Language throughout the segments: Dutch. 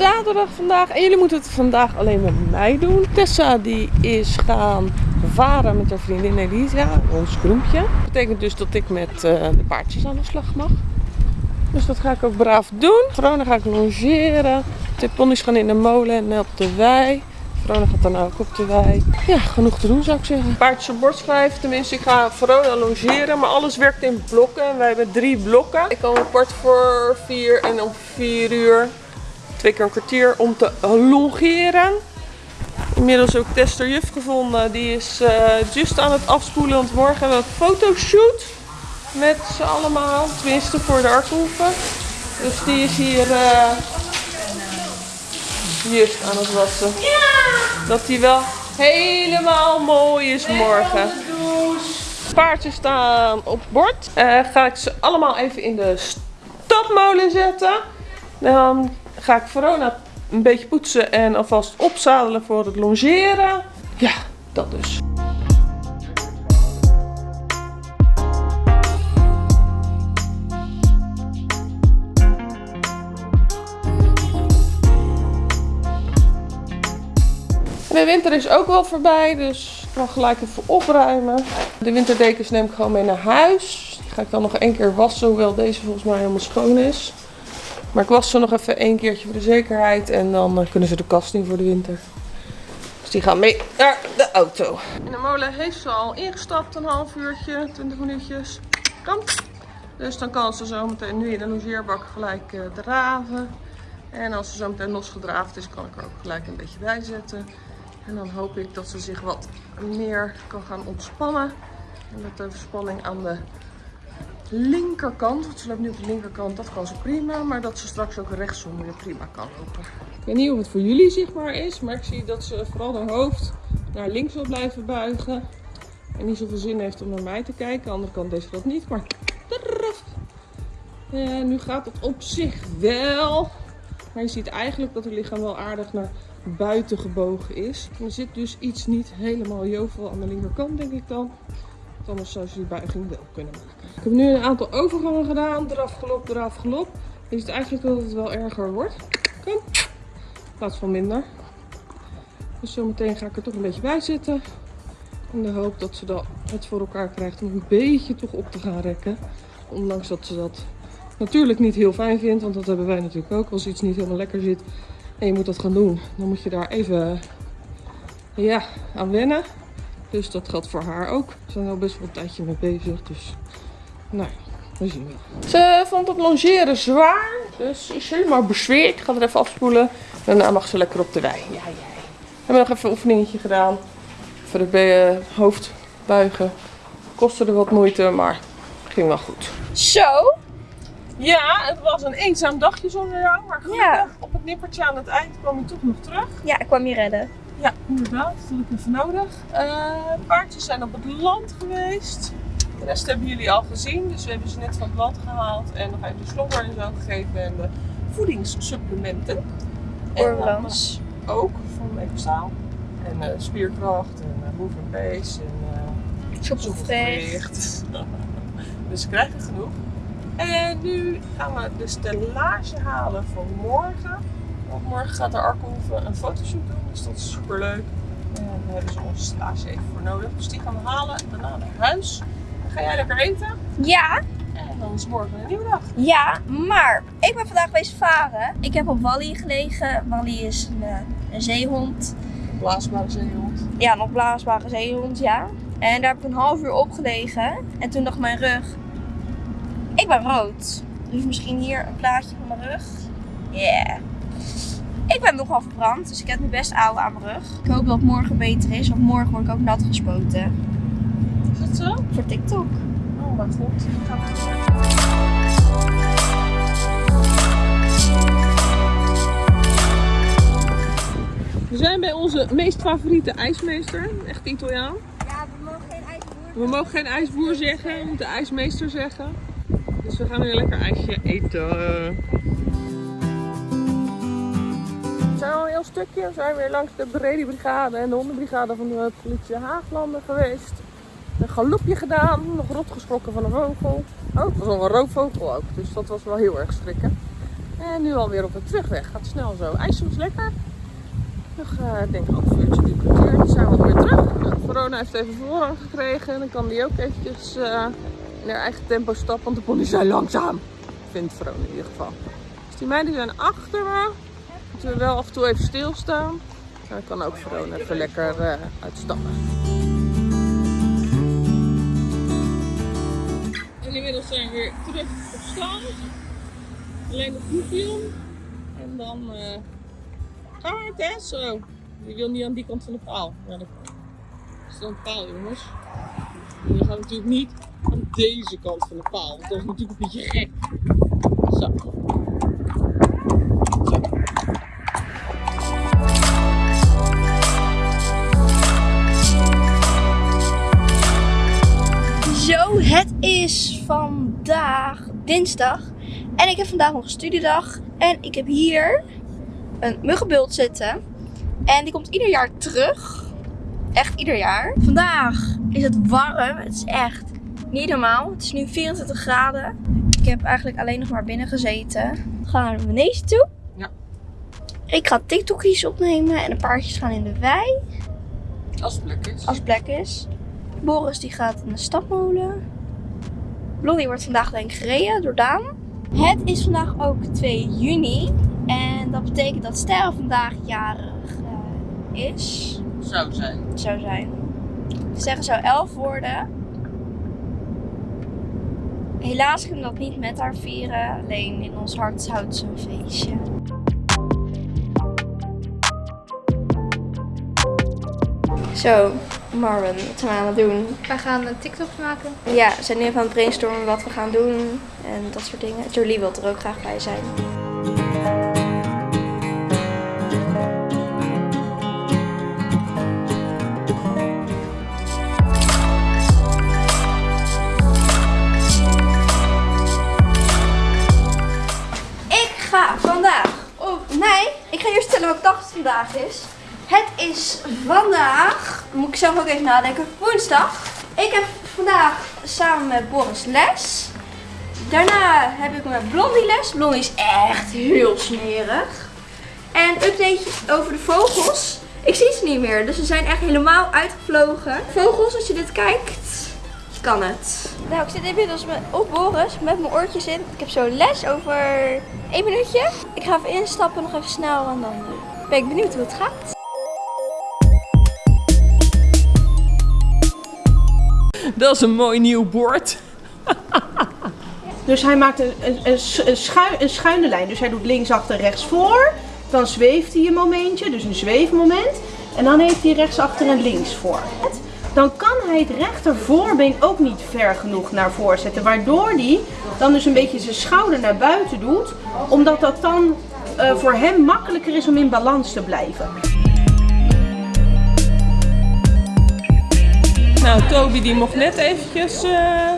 zaterdag vandaag. En jullie moeten het vandaag alleen met mij doen. Tessa die is gaan varen met haar vriendin Elisa. Ons groempje. Dat betekent dus dat ik met eh, de paardjes aan de slag mag. Dus dat ga ik ook braaf doen. Verona ga ik longeren. De ponies gaan in de molen en op de wei. Verona gaat dan ook op de wei. Ja, genoeg te doen zou ik zeggen. Paardjes op bord schrijven. Tenminste, ik ga Verona longeren. Maar alles werkt in blokken. En wij hebben drie blokken. Ik kom om kwart voor vier en om vier uur. Twee keer een kwartier om te longeren. Inmiddels ook Tester Juf gevonden. Die is uh, just aan het afspoelen. Want morgen hebben we een fotoshoot. Met z'n allemaal. Tenminste voor de Arthoeven. Dus die is hier uh, just aan het wassen. Dat die wel helemaal mooi is morgen. Paardjes staan op bord. Uh, ga ik ze allemaal even in de stapmolen zetten. Dan ga ik Verona een beetje poetsen en alvast opzadelen voor het longeren. Ja, dat dus. de winter is ook wel voorbij, dus ik ga gelijk even opruimen. De winterdekens neem ik gewoon mee naar huis. Die ga ik dan nog één keer wassen, hoewel deze volgens mij helemaal schoon is. Maar ik was ze nog even één keertje voor de zekerheid en dan eh, kunnen ze de kast in voor de winter. Dus die gaan mee naar de auto. In de molen heeft ze al ingestapt, een half uurtje, 20 minuutjes. Kan. Dus dan kan ze zo meteen nu in de logeerbak gelijk uh, draven. En als ze zo meteen losgedraafd is, kan ik er ook gelijk een beetje bij zetten. En dan hoop ik dat ze zich wat meer kan gaan ontspannen. En dat de verspanning aan de linkerkant, want ze loopt nu op de linkerkant, dat kan ze prima. Maar dat ze straks ook rechtsom weer prima kan lopen. Ik weet niet of het voor jullie zichtbaar is, maar ik zie dat ze vooral haar hoofd naar links wil blijven buigen. En niet zoveel zin heeft om naar mij te kijken. Aan de andere kant deze dat niet, maar... En nu gaat het op zich wel. Maar je ziet eigenlijk dat haar lichaam wel aardig naar buiten gebogen is. Er zit dus iets niet helemaal jovel aan de linkerkant, denk ik dan. Anders zou ze die buiging wel kunnen maken. Ik heb nu een aantal overgangen gedaan. Eraf gelop, eraf gelop. Je ziet eigenlijk dat het wel erger wordt. Kom. In plaats van minder. Dus zometeen ga ik er toch een beetje bij zitten. In de hoop dat ze dan het voor elkaar krijgt om een beetje toch op te gaan rekken. Ondanks dat ze dat natuurlijk niet heel fijn vindt. Want dat hebben wij natuurlijk ook. Als iets niet helemaal lekker zit, en je moet dat gaan doen, dan moet je daar even ja, aan wennen. Dus dat geldt voor haar ook. We zijn al best wel een tijdje mee bezig. Dus nou ja, we zien wel. Ze vond het longeren zwaar. Dus is helemaal bezweerd. Ik ga er even afspoelen. Daarna mag ze lekker op de wei. Ja, jij. We hebben nog even een oefeningetje gedaan. Voor het uh, hoofd buigen. Kostte er wat moeite, maar ging wel goed. Zo, ja, het was een eenzaam dagje zonder jou. Maar gelukkig op het nippertje aan het eind kwam je toch nog terug. Ja, ik kwam je redden. Ja, inderdaad. Dat had ik even nodig. Uh, paardjes zijn op het land geweest. De rest hebben jullie al gezien. Dus we hebben ze net van het land gehaald. En nog even de slobber en zo gegeven. En de voedingssupplementen. Oorlans. En ook van Ecosaal. En uh, spierkracht en uh, move and pace. En uh, dus ze krijgen genoeg. En nu gaan we de stellage halen voor morgen. Want morgen gaat de Arkenhoeve een fotoshoot doen, dus dat is super leuk. En daar hebben ze onze stellage even voor nodig. Dus die gaan we halen en daarna naar huis. Dan ga jij lekker eten. Ja. En dan is morgen een nieuwe dag. Ja, maar ik ben vandaag geweest varen. Ik heb op Wally gelegen. Wally is een, eh, een zeehond. Een blaasbare zeehond. Ja, nog blaasbare zeehond, ja. En daar heb ik een half uur op gelegen. En toen dacht mijn rug, ik ben rood. Dus misschien hier een plaatje van mijn rug. Yeah. Ik ben nogal verbrand, dus ik heb nu best oude aan mijn rug. Ik hoop dat het morgen beter is, want morgen word ik ook nat gespoten. Is dat zo? Voor TikTok. Oh, wat goed. We zijn bij onze meest favoriete ijsmeester, echt Italiaan. Ja, we mogen geen ijsboer We mogen geen ijsboer zeggen, we moeten ijsmeester zeggen. Dus we gaan weer lekker ijsje eten. Heel stukje. We zijn weer langs de Brede Brigade en de hondenbrigade van de politie Haaglanden geweest. Een galopje gedaan, nog rot geschrokken van een vogel. Oh, het was nog een roofvogel ook, dus dat was wel heel erg schrikken. En nu alweer op de terugweg. Gaat snel zo. IJssel is lekker. Nog, uh, denk ik, een uurtje, drie kwartier. Zijn we alweer terug. Nou, Verona heeft even voorrang gekregen. Dan kan die ook eventjes uh, in haar eigen tempo stappen. Want de pony zijn langzaam. Vindt Verona in ieder geval. Dus die meiden zijn achter me. Moeten we wel af en toe even stilstaan. Dan kan ook Verona even lekker uh, uitstappen. En inmiddels zijn we weer terug op staan. Alleen de proefje En dan uh, gaan we het? Zo. Die wil niet aan die kant van de paal. Ja, dat is dan een paal, jongens. En gaat natuurlijk niet aan deze kant van de paal. Want dat is natuurlijk een beetje gek. Zo. Is vandaag dinsdag. En ik heb vandaag nog een studiedag. En ik heb hier een muggenbult zitten. En die komt ieder jaar terug. Echt ieder jaar. Vandaag is het warm. Het is echt niet normaal. Het is nu 24 graden. Ik heb eigenlijk alleen nog maar binnen gezeten. We gaan naar beneden toe. Ja. Ik ga TikTokjes opnemen en een paardjes gaan in de wei. Als het plek is. Als het plek is. Boris die gaat in de stapmolen. Blondie wordt vandaag denk ik gereden door Daan. Het is vandaag ook 2 juni. En dat betekent dat Sterre vandaag jarig uh, is. Zou zijn. Zou zijn. Sterre zou 11 worden. Helaas kunnen we dat niet met haar vieren. Alleen in ons hart houdt ze een feestje. Zo, Marvin, wat zijn we aan het doen? Wij gaan een TikTok maken. Ja, we zijn nu even aan het brainstormen wat we gaan doen en dat soort dingen. Jolie wil er ook graag bij zijn. Ik ga vandaag, oh nee, ik ga eerst vertellen welke dag het vandaag is. Het is vandaag, moet ik zelf ook even nadenken, woensdag. Ik heb vandaag samen met Boris les. Daarna heb ik met Blondie les. Blondie is echt heel smerig. En update over de vogels. Ik zie ze niet meer, dus ze zijn echt helemaal uitgevlogen. Vogels, als je dit kijkt, kan het. Nou, ik zit inmiddels met, op Boris met mijn oortjes in. Ik heb zo les over één minuutje. Ik ga even instappen, nog even snel en dan uh, ben ik benieuwd hoe het gaat. Dat is een mooi nieuw bord. Dus hij maakt een, een, een, een, schuin, een schuine lijn. Dus hij doet linksachter, rechtsvoor. Dan zweeft hij een momentje, dus een zweefmoment. En dan heeft hij rechtsachter en linksvoor. Dan kan hij het rechtervoorbeen ook niet ver genoeg naar voren zetten. Waardoor hij dan dus een beetje zijn schouder naar buiten doet. Omdat dat dan uh, voor hem makkelijker is om in balans te blijven. Nou, Toby die mocht net eventjes uh,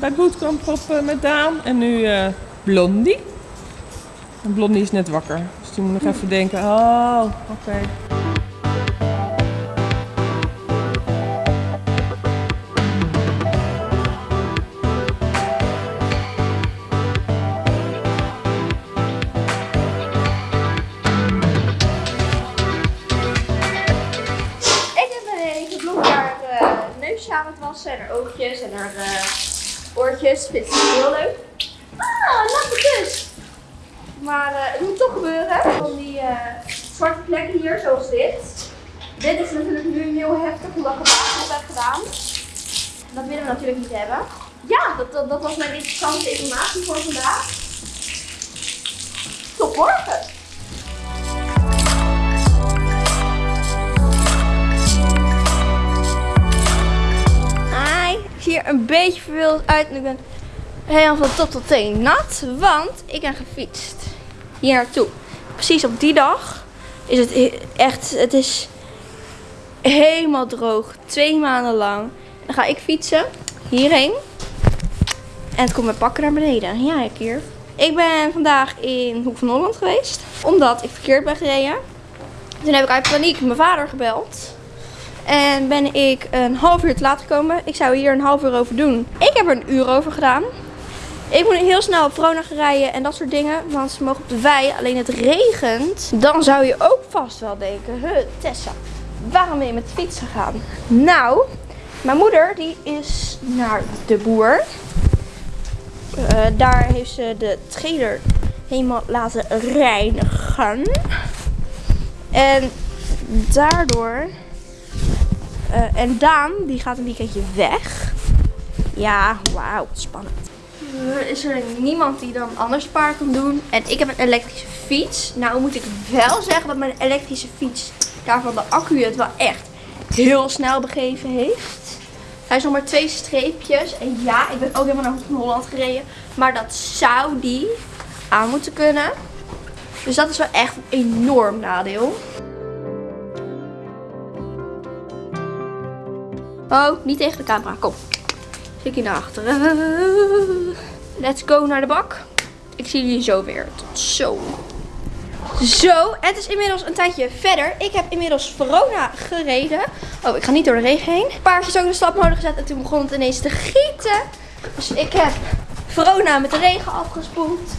bij bootcamp op uh, met Daan. En nu uh, Blondie. En Blondie is net wakker. Dus die moet nog even denken, oh, oké. En haar oogjes en haar uh, oortjes. Vindt ze heel leuk. Ah, natte kus! Maar uh, het moet toch gebeuren. Van die uh, zwarte plekken hier, zoals dit. Dit is natuurlijk nu heel heftig omdat ik het heb gedaan. Dat willen we natuurlijk niet hebben. Ja, dat, dat, dat was mijn interessante informatie voor vandaag. Tot morgen! Hier een beetje verveeld uit en ik ben helemaal van top tot teen nat, want ik ben gefietst hier naartoe. Precies op die dag is het echt, het is helemaal droog, twee maanden lang. Dan ga ik fietsen hierheen en het komt mijn pakken naar beneden. Ja, ik hier. Ik ben vandaag in Hoek van Holland geweest, omdat ik verkeerd ben gereden. Toen heb ik uit paniek mijn vader gebeld. En ben ik een half uur te laat gekomen. Ik zou hier een half uur over doen. Ik heb er een uur over gedaan. Ik moet heel snel op Verona gaan rijden en dat soort dingen. Want ze mogen op de wei. Alleen het regent. Dan zou je ook vast wel denken. Huh, Tessa, waarom ben je met de fiets gegaan? Nou, mijn moeder die is naar de boer. Eh, daar heeft ze de trailer helemaal laten reinigen. En daardoor... eh, en Daan, die gaat een weekendje weg. Ja, wauw, spannend. Is er niemand die dan anders paard kan doen. En ik heb een elektrische fiets. Nou moet ik wel zeggen dat mijn elektrische fiets daarvan de accu het wel echt heel snel begeven heeft. Hij is nog maar twee streepjes. En ja, ik ben ook helemaal naar Holland gereden. Maar dat zou die aan moeten kunnen. Dus dat is wel echt een enorm nadeel. Oh, niet tegen de camera. Kom. Zit hier naar achteren. Let's go naar de bak. Ik zie jullie zo weer. Tot zo. Zo, het is inmiddels een tijdje verder. Ik heb inmiddels Verona gereden. Oh, ik ga niet door de regen heen. Paardjes ook de stapmolen gezet en toen begon het ineens te gieten. Dus ik heb Verona met de regen afgespoeld.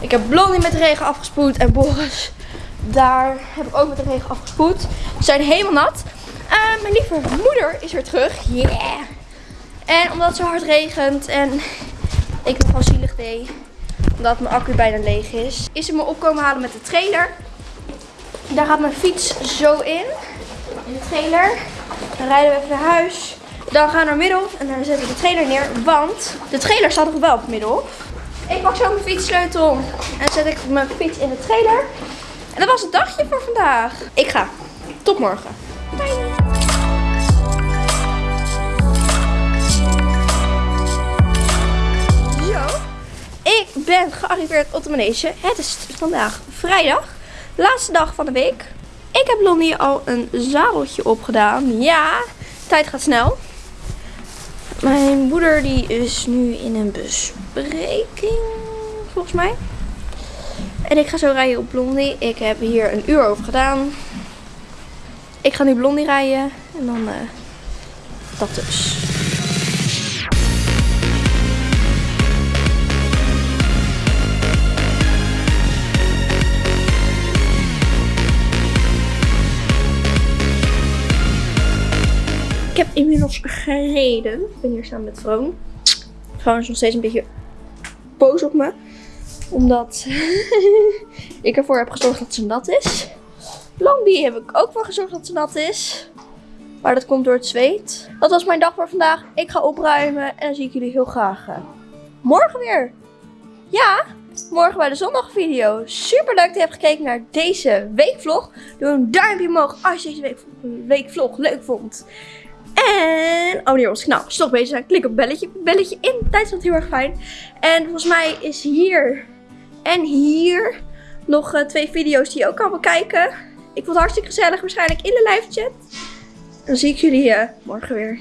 Ik heb Blondie met de regen afgespoeld. En Boris, daar heb ik ook met de regen afgespoeld. Ze zijn helemaal nat. Eh, mijn lieve moeder is weer terug. Yeah! En omdat het zo hard regent en ik het gewoon zielig deed, omdat mijn accu bijna leeg is, is ze me opkomen halen met de trailer. Daar gaat mijn fiets zo in, in de trailer. Dan rijden we even naar huis. Dan gaan we naar Middelhof en dan zetten we de trailer neer, want de trailer staat nog wel op Middelhof. Ik pak zo mijn fietssleutel en zet ik mijn fiets in de trailer. En dat was het dagje voor vandaag. Ik ga. Tot morgen. Ben gearriveerd op de manege. Het is vandaag vrijdag, laatste dag van de week. Ik heb Lonnie al een zadeltje opgedaan. Ja, tijd gaat snel. Mijn moeder die is nu in een bespreking, volgens mij. En ik ga zo rijden op Blondie. Ik heb hier een uur over gedaan. Ik ga nu Blondie rijden. En dan eh, dat dus. Gereden. Ik ben hier samen met Vroon. Vroon is nog steeds een beetje boos op me. Omdat ik ervoor heb gezorgd dat ze nat is. Blondie heb ik ook voor gezorgd dat ze nat is. Maar dat komt door het zweet. Dat was mijn dag voor vandaag. Ik ga opruimen en dan zie ik jullie heel graag eh, morgen weer. Ja, morgen bij de zondagvideo. Super leuk dat je hebt gekeken naar deze weekvlog. Doe een duimpje omhoog als je deze week, weekvlog leuk vond. En abonneer op ons kanaal. Als je toch bezig zijn, klik op belletje. Belletje in. Tijd is heel erg fijn. En volgens mij is hier en hier nog eh, twee video's die je ook kan bekijken. Ik vond het hartstikke gezellig. Waarschijnlijk in de live chat. Dan zie ik jullie eh, morgen weer.